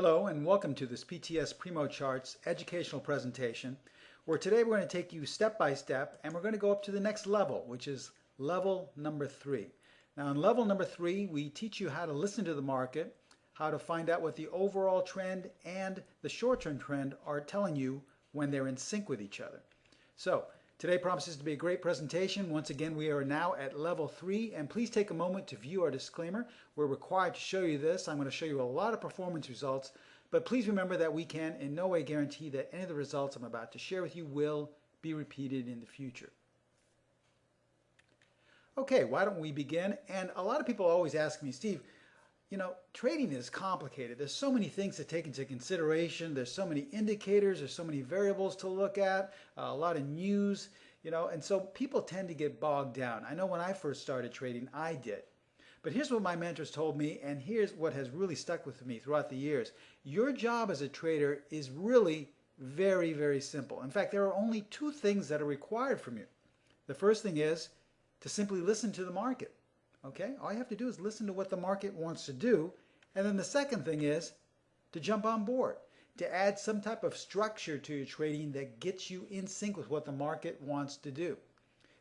Hello and welcome to this PTS Primo Charts educational presentation where today we're going to take you step by step and we're going to go up to the next level which is level number three. Now in level number three we teach you how to listen to the market, how to find out what the overall trend and the short-term trend are telling you when they're in sync with each other. So Today promises to be a great presentation. Once again, we are now at level three, and please take a moment to view our disclaimer. We're required to show you this. I'm going to show you a lot of performance results, but please remember that we can in no way guarantee that any of the results I'm about to share with you will be repeated in the future. Okay, why don't we begin? And a lot of people always ask me, Steve, you know, trading is complicated. There's so many things to take into consideration. There's so many indicators. There's so many variables to look at, uh, a lot of news, you know, and so people tend to get bogged down. I know when I first started trading, I did. But here's what my mentors told me, and here's what has really stuck with me throughout the years. Your job as a trader is really very, very simple. In fact, there are only two things that are required from you. The first thing is to simply listen to the market. Okay, all you have to do is listen to what the market wants to do. And then the second thing is to jump on board, to add some type of structure to your trading that gets you in sync with what the market wants to do.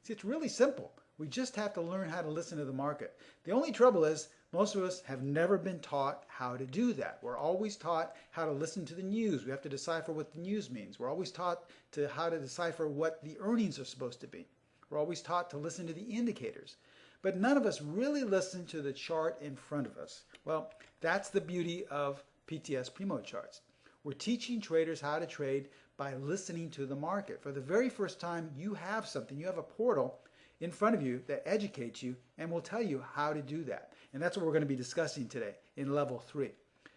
See, it's really simple. We just have to learn how to listen to the market. The only trouble is most of us have never been taught how to do that. We're always taught how to listen to the news. We have to decipher what the news means. We're always taught to how to decipher what the earnings are supposed to be. We're always taught to listen to the indicators. But none of us really listen to the chart in front of us. Well, that's the beauty of PTS Primo charts. We're teaching traders how to trade by listening to the market. For the very first time, you have something, you have a portal in front of you that educates you and will tell you how to do that. And that's what we're going to be discussing today in level three.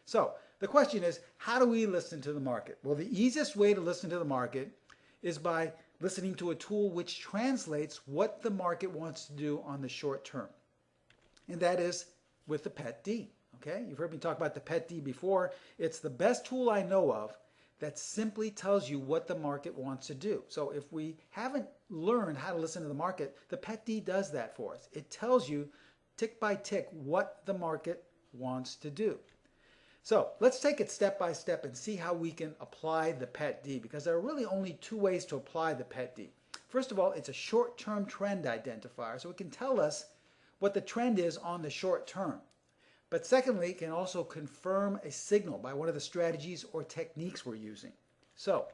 So the question is, how do we listen to the market? Well, the easiest way to listen to the market is by listening to a tool which translates what the market wants to do on the short term. And that is with the PET-D. Okay, you've heard me talk about the PET-D before. It's the best tool I know of that simply tells you what the market wants to do. So if we haven't learned how to listen to the market, the PET-D does that for us. It tells you tick by tick what the market wants to do. So let's take it step by step and see how we can apply the PET-D because there are really only two ways to apply the PET-D. First of all, it's a short-term trend identifier, so it can tell us what the trend is on the short term. But secondly, it can also confirm a signal by one of the strategies or techniques we're using. So,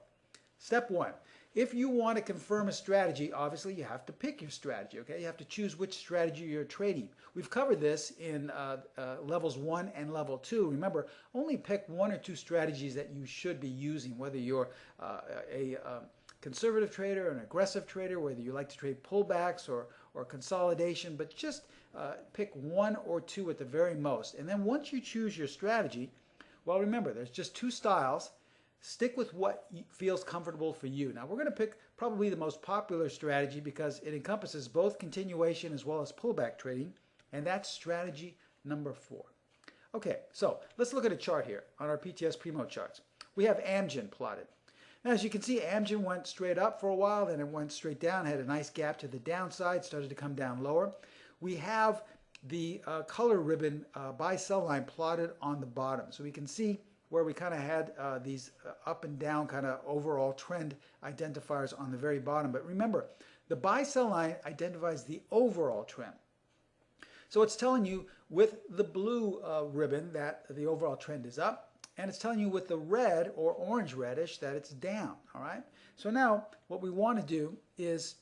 step one, if you want to confirm a strategy, obviously you have to pick your strategy, okay? You have to choose which strategy you're trading. We've covered this in uh, uh, levels one and level two. Remember, only pick one or two strategies that you should be using, whether you're uh, a um, conservative trader, an aggressive trader, whether you like to trade pullbacks or, or consolidation, but just uh, pick one or two at the very most. And then once you choose your strategy, well, remember, there's just two styles, Stick with what feels comfortable for you. Now we're going to pick probably the most popular strategy because it encompasses both continuation as well as pullback trading, and that's strategy number four. Okay, so let's look at a chart here on our PTS Primo charts. We have Amgen plotted. Now, as you can see, Amgen went straight up for a while, then it went straight down, had a nice gap to the downside, started to come down lower. We have the uh, color ribbon uh, buy sell line plotted on the bottom. So we can see where we kind of had uh, these uh, up and down kind of overall trend identifiers on the very bottom. But remember, the buy sell line identifies the overall trend. So it's telling you with the blue uh, ribbon that the overall trend is up, and it's telling you with the red or orange reddish that it's down, all right? So now what we want to do is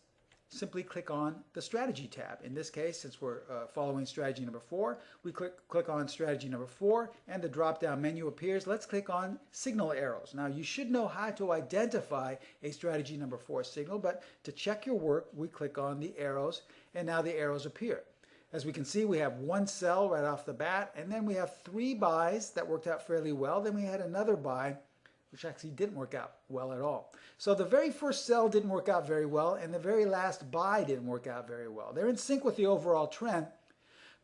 simply click on the strategy tab. In this case, since we're uh, following strategy number four, we click, click on strategy number four and the drop down menu appears. Let's click on signal arrows. Now you should know how to identify a strategy number four signal, but to check your work, we click on the arrows and now the arrows appear. As we can see, we have one sell right off the bat, and then we have three buys that worked out fairly well. Then we had another buy which actually didn't work out well at all. So the very first sell didn't work out very well, and the very last buy didn't work out very well. They're in sync with the overall trend,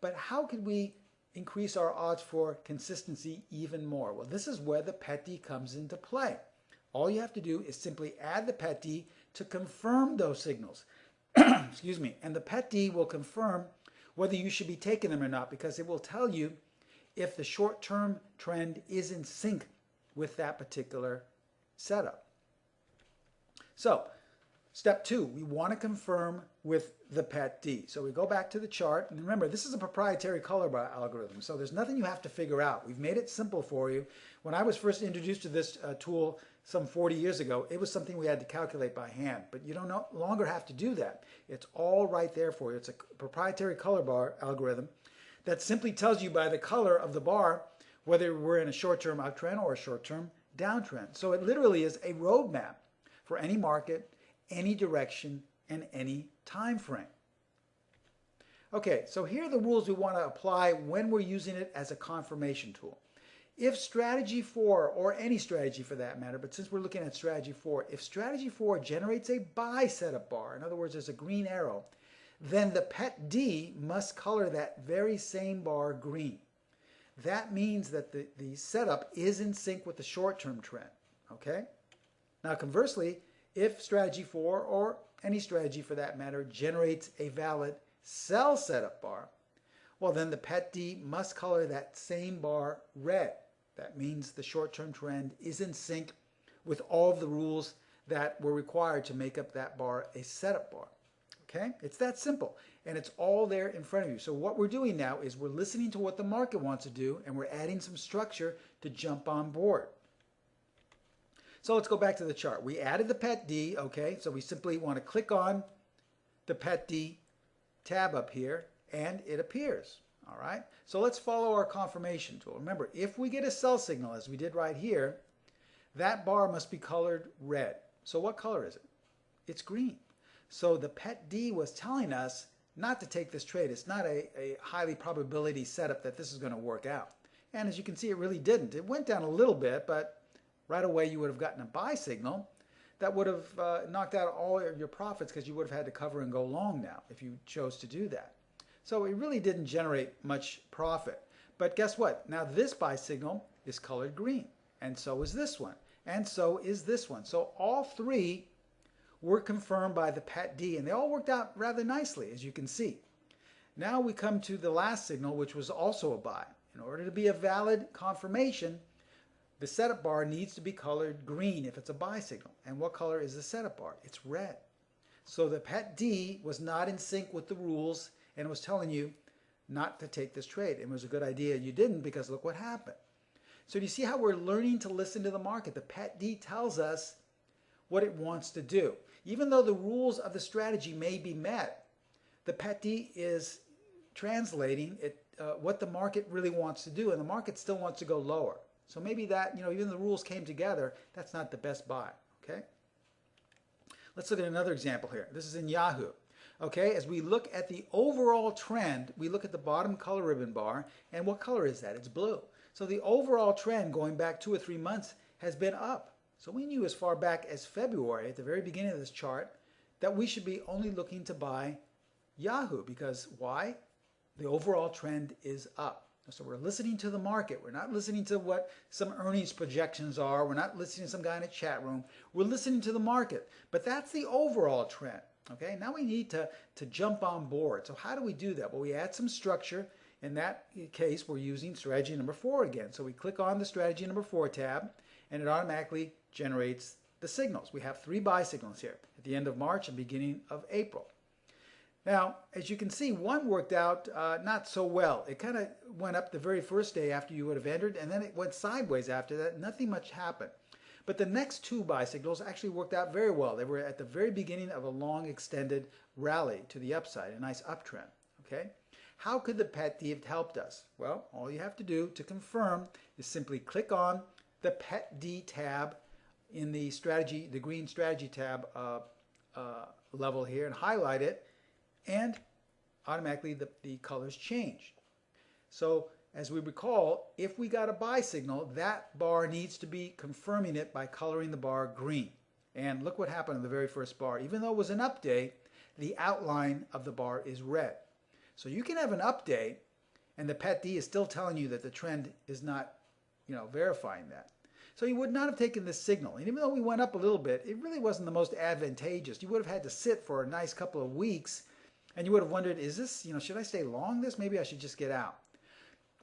but how could we increase our odds for consistency even more? Well, this is where the PET-D comes into play. All you have to do is simply add the PET-D to confirm those signals. Excuse me. And the PET-D will confirm whether you should be taking them or not because it will tell you if the short-term trend is in sync with that particular setup. So step two, we want to confirm with the PET-D. So we go back to the chart, and remember, this is a proprietary color bar algorithm, so there's nothing you have to figure out. We've made it simple for you. When I was first introduced to this uh, tool some 40 years ago, it was something we had to calculate by hand, but you don't no longer have to do that. It's all right there for you. It's a proprietary color bar algorithm that simply tells you by the color of the bar whether we're in a short-term uptrend or a short-term downtrend. So it literally is a roadmap for any market, any direction, and any time frame. Okay, so here are the rules we want to apply when we're using it as a confirmation tool. If strategy 4, or any strategy for that matter, but since we're looking at strategy 4, if strategy 4 generates a buy setup bar, in other words, there's a green arrow, then the PET D must color that very same bar green. That means that the, the setup is in sync with the short-term trend, okay? Now conversely, if strategy 4 or any strategy for that matter generates a valid sell setup bar, well then the PET-D must color that same bar red. That means the short-term trend is in sync with all of the rules that were required to make up that bar a setup bar. Okay, it's that simple and it's all there in front of you. So what we're doing now is we're listening to what the market wants to do and we're adding some structure to jump on board. So let's go back to the chart. We added the PET D, okay? So we simply want to click on the PET D tab up here and it appears, all right? So let's follow our confirmation tool. Remember, if we get a sell signal, as we did right here, that bar must be colored red. So what color is it? It's green. So the PET D was telling us not to take this trade. It's not a, a highly probability setup that this is going to work out. And as you can see, it really didn't. It went down a little bit, but right away you would have gotten a buy signal that would have uh, knocked out all your profits because you would have had to cover and go long now if you chose to do that. So it really didn't generate much profit. But guess what? Now this buy signal is colored green, and so is this one, and so is this one. So all three were confirmed by the PET D, and they all worked out rather nicely, as you can see. Now we come to the last signal, which was also a buy. In order to be a valid confirmation, the setup bar needs to be colored green if it's a buy signal. And what color is the setup bar? It's red. So the PET D was not in sync with the rules and was telling you not to take this trade. It was a good idea you didn't because look what happened. So do you see how we're learning to listen to the market? The PET D tells us what it wants to do. Even though the rules of the strategy may be met, the PET is translating it, uh, what the market really wants to do, and the market still wants to go lower. So maybe that, you know, even the rules came together, that's not the best buy, okay? Let's look at another example here. This is in Yahoo. Okay, as we look at the overall trend, we look at the bottom color ribbon bar, and what color is that? It's blue. So the overall trend going back two or three months has been up. So we knew as far back as February, at the very beginning of this chart, that we should be only looking to buy Yahoo because why? The overall trend is up. So we're listening to the market. We're not listening to what some earnings projections are. We're not listening to some guy in a chat room. We're listening to the market. But that's the overall trend. Okay, now we need to, to jump on board. So how do we do that? Well, we add some structure. In that case, we're using strategy number four again. So we click on the strategy number four tab, and it automatically generates the signals. We have three buy signals here at the end of March and beginning of April. Now, as you can see, one worked out uh, not so well. It kind of went up the very first day after you would have entered, and then it went sideways after that. Nothing much happened. But the next two buy signals actually worked out very well. They were at the very beginning of a long extended rally to the upside, a nice uptrend. Okay. How could the PET D have helped us? Well, all you have to do to confirm is simply click on the PET D tab in the strategy, the green strategy tab uh, uh, level here and highlight it and automatically the, the colors change. So as we recall, if we got a buy signal, that bar needs to be confirming it by coloring the bar green. And look what happened in the very first bar. Even though it was an update, the outline of the bar is red. So you can have an update and the PET D is still telling you that the trend is not, you know, verifying that. So you would not have taken this signal. And even though we went up a little bit, it really wasn't the most advantageous. You would have had to sit for a nice couple of weeks and you would have wondered, is this, you know, should I stay long this? Maybe I should just get out.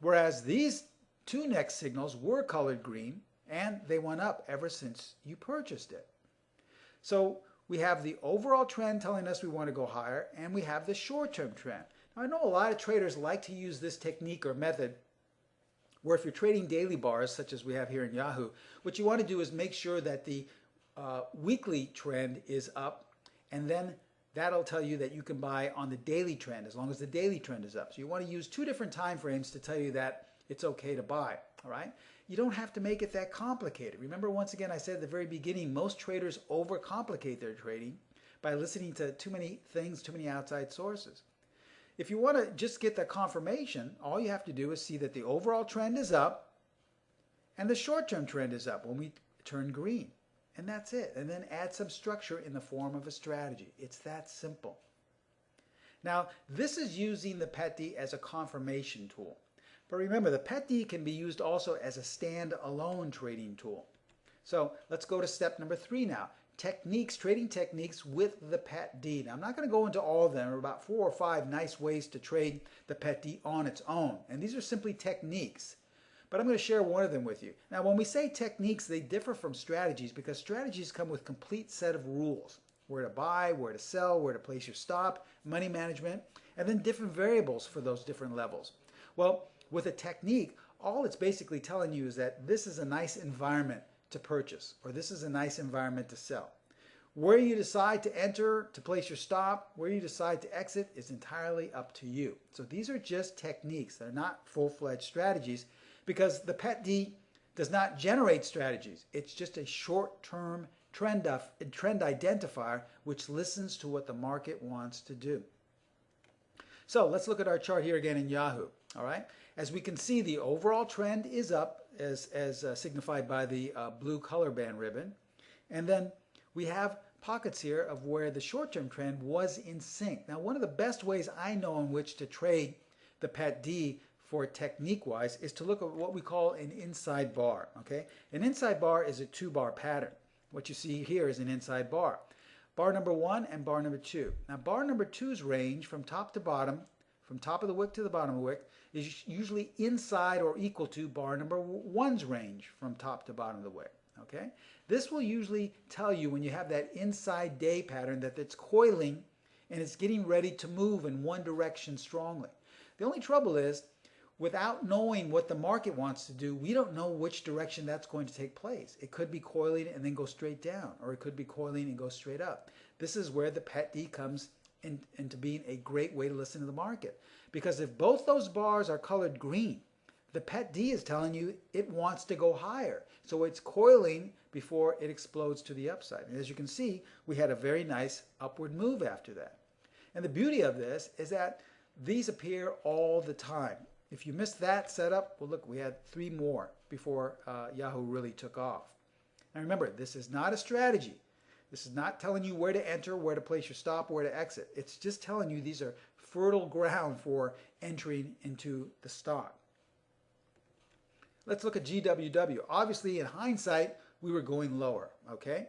Whereas these two next signals were colored green and they went up ever since you purchased it. So we have the overall trend telling us we want to go higher and we have the short-term trend. Now I know a lot of traders like to use this technique or method where if you're trading daily bars such as we have here in Yahoo, what you want to do is make sure that the uh, weekly trend is up and then that'll tell you that you can buy on the daily trend as long as the daily trend is up. So you want to use two different time frames to tell you that it's okay to buy, all right? You don't have to make it that complicated. Remember once again I said at the very beginning most traders overcomplicate their trading by listening to too many things, too many outside sources. If you want to just get the confirmation, all you have to do is see that the overall trend is up and the short-term trend is up when we turn green. And that's it. And then add some structure in the form of a strategy. It's that simple. Now, this is using the PETD as a confirmation tool. But remember, the PETD can be used also as a stand-alone trading tool. So let's go to step number three now. Techniques, trading techniques with the PETD. Now, I'm not going to go into all of them. There are about four or five nice ways to trade the PETD on its own. And these are simply techniques but I'm going to share one of them with you. Now, when we say techniques, they differ from strategies because strategies come with a complete set of rules. Where to buy, where to sell, where to place your stop, money management, and then different variables for those different levels. Well, with a technique, all it's basically telling you is that this is a nice environment to purchase, or this is a nice environment to sell. Where you decide to enter, to place your stop, where you decide to exit is entirely up to you. So these are just techniques. They're not full-fledged strategies because the PETD does not generate strategies. It's just a short-term trend, trend identifier which listens to what the market wants to do. So let's look at our chart here again in Yahoo. All right. As we can see, the overall trend is up as, as uh, signified by the uh, blue color band ribbon. And then we have pockets here of where the short-term trend was in sync. Now, one of the best ways I know in which to trade the PET-D for technique-wise is to look at what we call an inside bar, okay? An inside bar is a two-bar pattern. What you see here is an inside bar. Bar number one and bar number two. Now, bar number two's range from top to bottom, from top of the wick to the bottom of the wick, is usually inside or equal to bar number one's range from top to bottom of the wick, okay? This will usually tell you when you have that inside day pattern that it's coiling and it's getting ready to move in one direction strongly. The only trouble is without knowing what the market wants to do, we don't know which direction that's going to take place. It could be coiling and then go straight down, or it could be coiling and go straight up. This is where the PET-D comes in, into being a great way to listen to the market. Because if both those bars are colored green, the PET-D is telling you it wants to go higher. So it's coiling before it explodes to the upside. And as you can see, we had a very nice upward move after that. And the beauty of this is that these appear all the time. If you missed that setup, well, look, we had three more before uh, Yahoo really took off. Now remember, this is not a strategy. This is not telling you where to enter, where to place your stop, where to exit. It's just telling you these are fertile ground for entering into the stock. Let's look at GWW. Obviously, in hindsight, we were going lower, okay?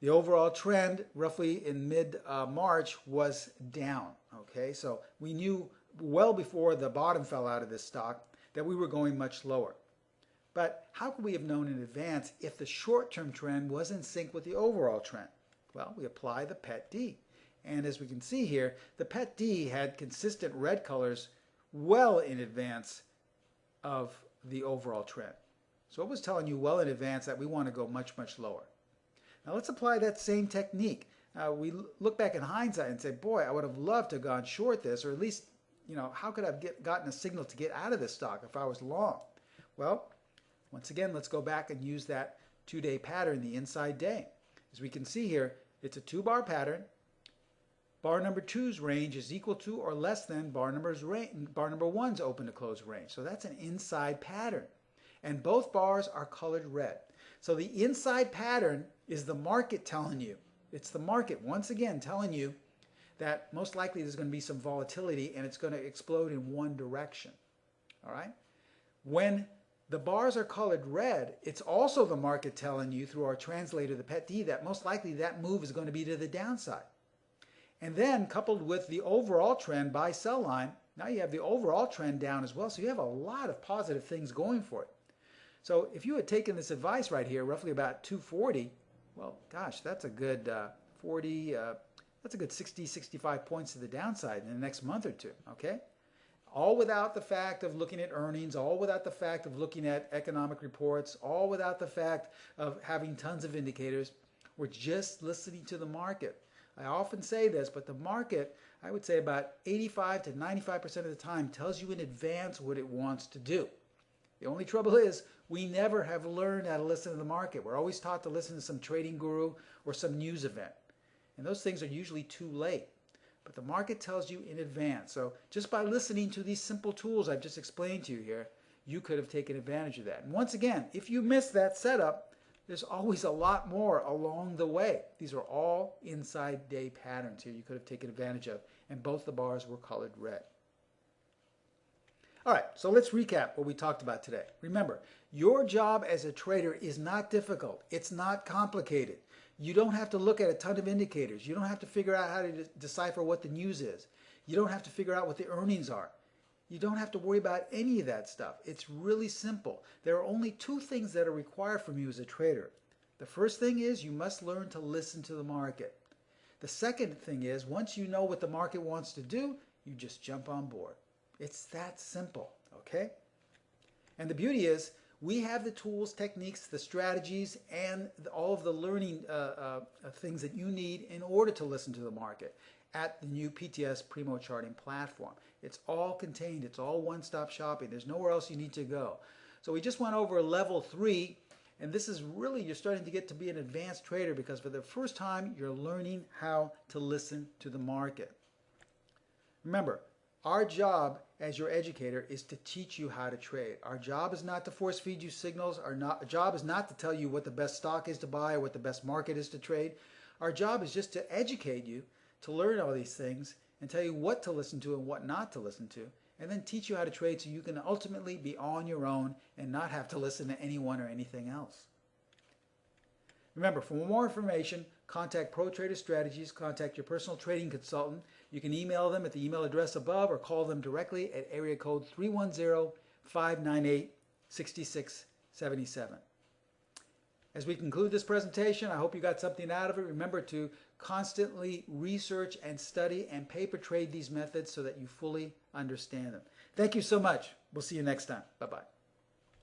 The overall trend, roughly in mid-March, uh, was down, okay? So we knew well before the bottom fell out of this stock that we were going much lower. But how could we have known in advance if the short-term trend was in sync with the overall trend? Well, we apply the PET-D. And as we can see here, the PET-D had consistent red colors well in advance of the overall trend. So it was telling you well in advance that we want to go much, much lower. Now let's apply that same technique. Uh, we look back in hindsight and say, boy, I would have loved to have gone short this, or at least you know, how could I have get, gotten a signal to get out of this stock if I was long? Well, once again, let's go back and use that two-day pattern, the inside day. As we can see here, it's a two-bar pattern. Bar number two's range is equal to or less than bar, number's bar number one's open to close range. So that's an inside pattern. And both bars are colored red. So the inside pattern is the market telling you. It's the market, once again, telling you that most likely there's going to be some volatility and it's going to explode in one direction. All right? When the bars are colored red, it's also the market telling you through our translator, the PET-D, that most likely that move is going to be to the downside. And then coupled with the overall trend buy sell line, Now you have the overall trend down as well, so you have a lot of positive things going for it. So if you had taken this advice right here, roughly about 240, well, gosh, that's a good uh, 40, uh, that's a good 60, 65 points to the downside in the next month or two, okay? All without the fact of looking at earnings, all without the fact of looking at economic reports, all without the fact of having tons of indicators. We're just listening to the market. I often say this, but the market, I would say about 85 to 95% of the time tells you in advance what it wants to do. The only trouble is we never have learned how to listen to the market. We're always taught to listen to some trading guru or some news event. And those things are usually too late. But the market tells you in advance. So just by listening to these simple tools I've just explained to you here, you could have taken advantage of that. And once again, if you miss that setup, there's always a lot more along the way. These are all inside day patterns here you could have taken advantage of. And both the bars were colored red. All right, so let's recap what we talked about today. Remember, your job as a trader is not difficult. It's not complicated. You don't have to look at a ton of indicators. You don't have to figure out how to de decipher what the news is. You don't have to figure out what the earnings are. You don't have to worry about any of that stuff. It's really simple. There are only two things that are required from you as a trader. The first thing is you must learn to listen to the market. The second thing is once you know what the market wants to do, you just jump on board. It's that simple, okay? And the beauty is we have the tools, techniques, the strategies, and all of the learning uh, uh, things that you need in order to listen to the market at the new PTS Primo Charting platform. It's all contained. It's all one-stop shopping. There's nowhere else you need to go. So we just went over level three, and this is really, you're starting to get to be an advanced trader because for the first time, you're learning how to listen to the market. Remember, our job as your educator is to teach you how to trade. Our job is not to force feed you signals. Our not, job is not to tell you what the best stock is to buy or what the best market is to trade. Our job is just to educate you, to learn all these things, and tell you what to listen to and what not to listen to, and then teach you how to trade so you can ultimately be on your own and not have to listen to anyone or anything else. Remember, for more information, contact Pro Trader Strategies, contact your personal trading consultant. You can email them at the email address above or call them directly at area code 310-598-6677. As we conclude this presentation, I hope you got something out of it. Remember to constantly research and study and paper trade these methods so that you fully understand them. Thank you so much. We'll see you next time. Bye-bye.